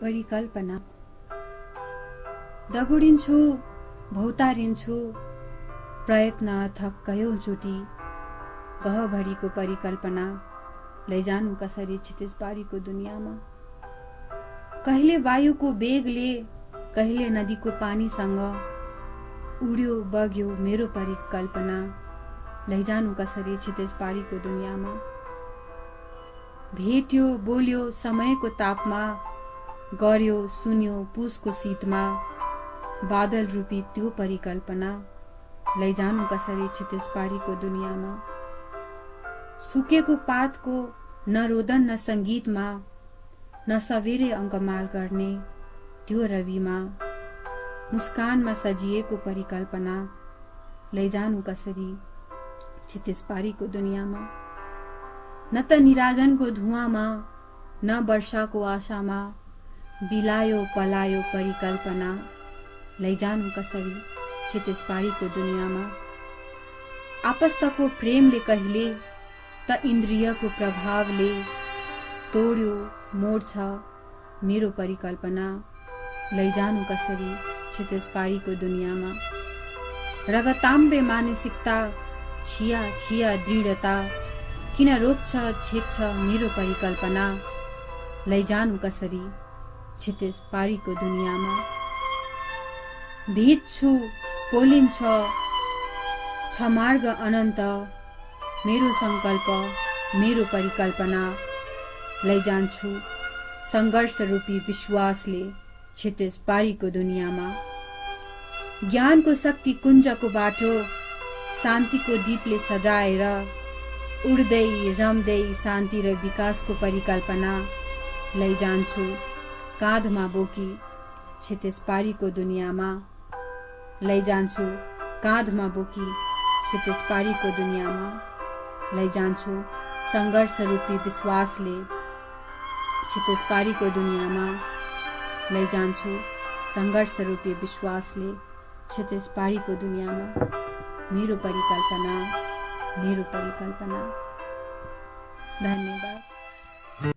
परिकल्पना। दगुडिन्छु भौतारिन्छु प्रयत्न अथक कयौँचोटि गहभरिको परिकल्पना लैजानु कसरी क्षितिजबारीको दुनियाँमा? कहिले वायुको बेगले कहिले नदीको पानीसँग उड्यो बग्यो मेरो परिकल्पना लैजानु कसरी क्षितिजबारीको दुनियाँमा? भेट्यो बोल्यो समयको तापमा गर्यो सुन्यो पुसको शीतमा बादल रूपी त्यो परिकल्पना। लैजानु कसरी क्षितिज पारीको दुनियाँमा? सुकेको पातको न रोदन न सङ्गीतमा न सवेरे अङ्कमाल गर्ने त्यो रविमा। मुस्कानमा सजिएको परिकल्पना। लैजानु कसरी क्षितिज पारीको दुनियाँमा? न त निराजनको धुवामा न वर्षाको आशामा बिलायो पलायो परिकल्पना लैजानु कसरी क्षितिजपारीको दुनियाँमा? आपस्तको प्रेमले कहिले त इन्द्रियको प्रभावले तोड्यो मोड्छ मेरो परिकल्पना लैजानु कसरी क्षितिजपारीको दुनियाँमा? रगताम्बे मानसिकता छिया छिया दृढता किन रोक्छ छेक्छ मेरो परिकल्पना लैजानु कसरी क्षितिज पारीको दुनियाँमा। भिज्छु पोलिन्छ छ मार्ग अनन्त मेरो सङ्कल्प मेरो परिकल्पना लैजान्छु सङ्घर्ष रूपी विश्वासले क्षितिज पारीको दुनियाँमा। ज्ञानको शक्ति कुञ्जको बाटो शान्तिको दीपले सजाएर उड्दै रम्दै शान्ति र विकासको परिकल्पना लैजान्छु काँधमा बोकी क्षितिज पारीको दुनियाँमा लैजान्छु काँधमा बोकी क्षितिज पारीको दुनियाँमा लैजान्छु सङ्घर्ष रूपी विश्वासले क्षितिज पारीको दुनियाँमा लैजान्छु सङ्घर्ष रूपी विश्वासले क्षितिज पारीको दुनियाँमा। मेरो परिकल्पना मेरो परिकल्पना। धन्यवाद।